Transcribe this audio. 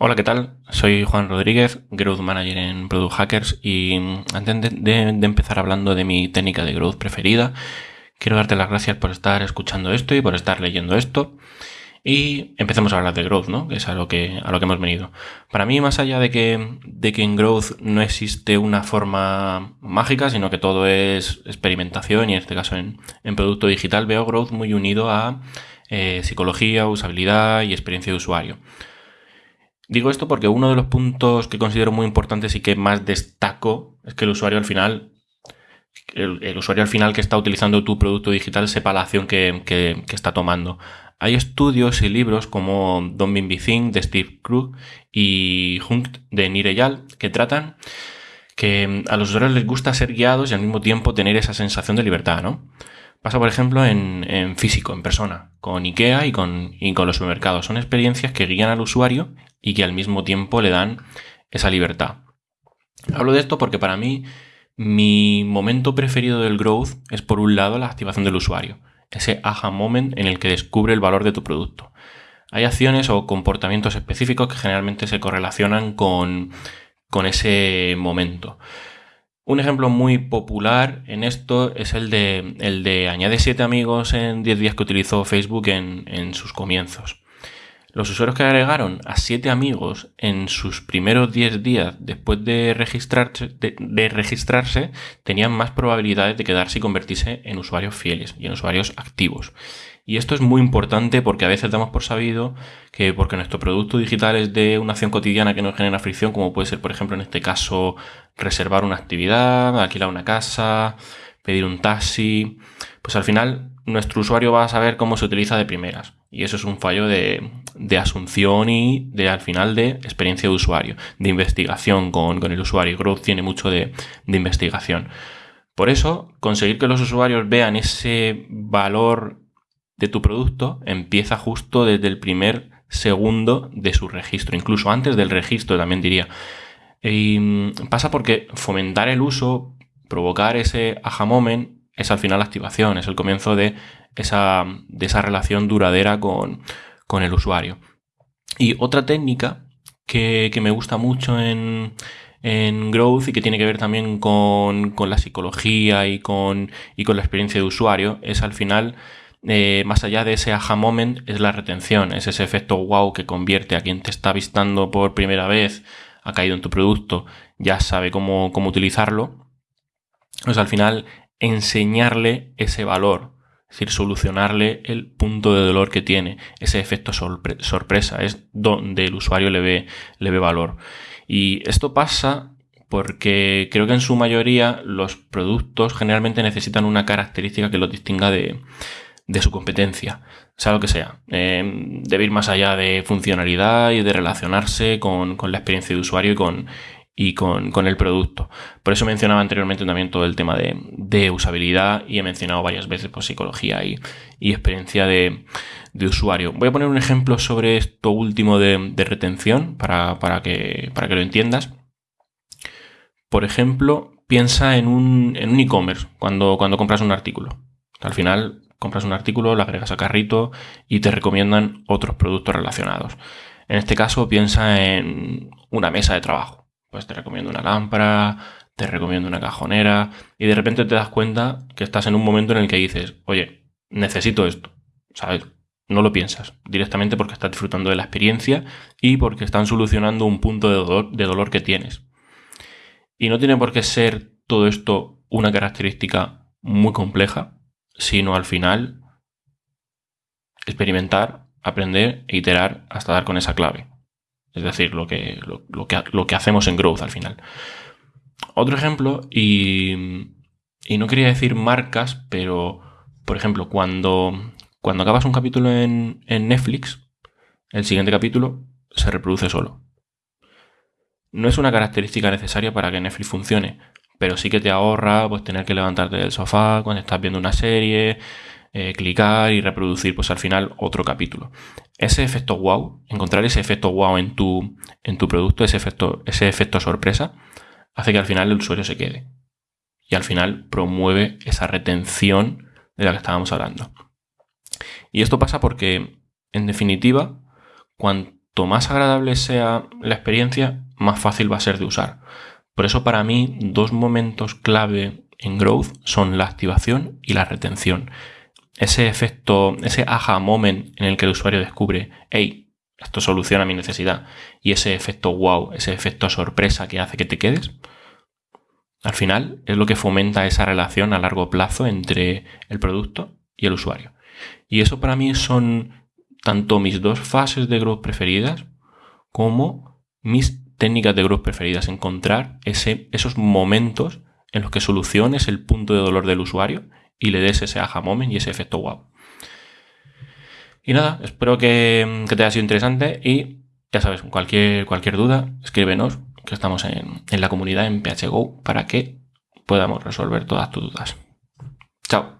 Hola, ¿qué tal? Soy Juan Rodríguez, Growth Manager en Product Hackers y antes de, de- de empezar hablando de mi técnica de growth preferida, quiero darte las gracias por estar escuchando esto y por estar leyendo esto. Y empecemos a hablar de growth, ¿no? Que es a lo que, a lo que hemos venido. Para mí, más allá de que, de que en growth no existe una forma mágica, sino que todo es experimentación y en este caso en, en producto digital, veo growth muy unido a eh, psicología, usabilidad y experiencia de usuario. Digo esto porque uno de los puntos que considero muy importantes y que más destaco es que el usuario al final, el, usuario al final que está utilizando tu producto digital sepa la acción que, que- está tomando. Hay estudios y libros como Don't Be Think de Steve Krug y Hunt de Nir Eyal que tratan que a los usuarios les gusta ser guiados y al mismo tiempo tener esa sensación de libertad, ¿no? Pasa, por ejemplo, en, en físico, en persona, con IKEA y con, y con los supermercados. Son experiencias que guían al usuario y que al mismo tiempo le dan esa libertad. Hablo de esto porque para mí mi momento preferido del growth es por un lado la activación del usuario, ese aha moment en el que descubre el valor de tu producto. Hay acciones o comportamientos específicos que generalmente se correlacionan con, con ese momento. Un ejemplo muy popular en esto es el de, el de añade 7 amigos en 10 días que utilizó Facebook en, en sus comienzos. Los usuarios que agregaron a 7 amigos en sus primeros 10 días después de registrarse, de- registrarse tenían más probabilidades de quedarse y convertirse en usuarios fieles y en usuarios activos. Y esto es muy importante porque a veces damos por sabido que porque nuestro producto digital es de una acción cotidiana que nos genera fricción, como puede ser, por ejemplo, en este caso, reservar una actividad, alquilar una casa, pedir un taxi, pues al final nuestro usuario va a saber cómo se utiliza de primeras. Y eso es un fallo de, de asunción y de al final de experiencia de usuario, de investigación con, con el usuario. Growth tiene mucho de, de investigación. Por eso, conseguir que los usuarios vean ese valor de tu producto empieza justo desde el primer segundo de su registro, incluso antes del registro también diría. Y mm, pasa porque fomentar el uso, provocar ese aha moment, es al final la activación, es el comienzo de esa, de esa relación duradera con, con el usuario. Y otra técnica que, que me gusta mucho en, en Growth y que tiene que ver también con, con la psicología y con, y con la experiencia de usuario es al final, eh, más allá de ese aha moment, es la retención, es ese efecto wow que convierte a quien te está visitando por primera vez, ha caído en tu producto, ya sabe cómo, cómo utilizarlo. Pues al final enseñarle ese valor, es decir, solucionarle el punto de dolor que tiene, ese efecto sorpre- sorpresa, es donde el usuario le ve, le ve valor. Y esto pasa porque creo que en su mayoría los productos generalmente necesitan una característica que los distinga de, de su competencia, sea lo que sea. Eh, debe ir más allá de funcionalidad y de relacionarse con, con la experiencia de usuario y con, y con, con el producto. Por eso mencionaba anteriormente también todo el tema de, de usabilidad y he mencionado varias veces pues, psicología y, y experiencia de, de usuario. Voy a poner un ejemplo sobre esto último de, de retención para, para que, para que lo entiendas. Por ejemplo, piensa en un, en un e-commerce cuando, cuando compras un artículo. Al final compras un artículo, lo agregas a carrito y te recomiendan otros productos relacionados. En este caso piensa en una mesa de trabajo. Pues te recomiendo una lámpara, te recomiendo una cajonera y de repente te das cuenta que estás en un momento en el que dices, oye, necesito esto, ¿sabes? No lo piensas directamente porque estás disfrutando de la experiencia y porque están solucionando un punto de dolor, de dolor que tienes. Y no tiene por qué ser todo esto una característica muy compleja, sino al final experimentar, aprender e iterar hasta dar con esa clave. Es decir, lo que, lo, que, lo que hacemos en Growth al final. Otro ejemplo, y, y no quería decir marcas, pero por ejemplo, cuando, cuando acabas un capítulo en, en Netflix, el siguiente capítulo se reproduce solo. No es una característica necesaria para que Netflix funcione, pero sí que te ahorra pues, tener que levantarte del sofá cuando estás viendo una serie, eh, clicar y reproducir pues al final otro capítulo. Ese efecto wow, encontrar ese efecto wow en tu, en tu producto, ese efecto, ese efecto sorpresa, hace que al final el usuario se quede. Y al final promueve esa retención de la que estábamos hablando. Y esto pasa porque, en definitiva, cuanto cuanto más agradable sea la experiencia, más fácil va a ser de usar. Por eso para mí dos momentos clave en Growth son la activación y la retención. Ese efecto, ese aha moment en el que el usuario descubre, hey, esto soluciona mi necesidad, y ese efecto wow, ese efecto sorpresa que hace que te quedes, al final es lo que fomenta esa relación a largo plazo entre el producto y el usuario. Y eso para mí son tanto mis dos fases de growth preferidas como mis técnicas de growth preferidas. Encontrar ese, esos momentos en los que soluciones el punto de dolor del usuario y le des ese aha moment y ese efecto wow. Y nada, espero que, te haya sido interesante y ya sabes, cualquier, cualquier duda, escríbenos, que estamos en, en la comunidad en PHGO para que podamos resolver todas tus dudas. Chao.